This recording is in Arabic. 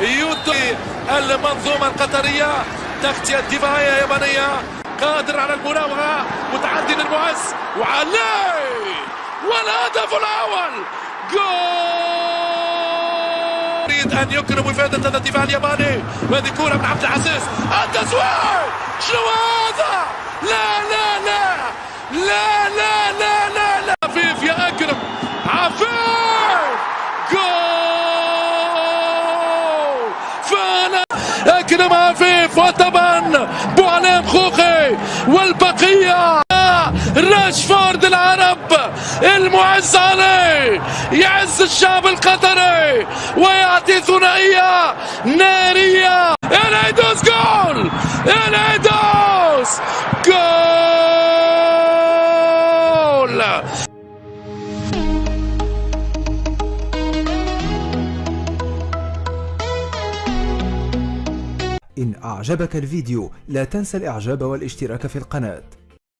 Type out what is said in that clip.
يوتي المنظومة القطرية تغطية دفاعية يابانية. قادر على المراوغة متعدي للمعز. وعلي والهدف الأول! جول! يريد أن يكرم إفادة هذا الدفاع الياباني. وهذه كرة من عبد العزيز. التسويق! شنو هذا؟ لا لا لا! لا لا لا لا لا! عفيف يا أكرم. عفيف! جول! فانا أكرم عفيف وطبعا بوعلام خوخي والبقية. راشفورد العرب المعز عليه. يعز الشعب القطري ويعطي ثنائية نارية. العيدوس جول! العيدوس جول! إن أعجبك الفيديو لا تنسى الإعجاب والاشتراك في القناة.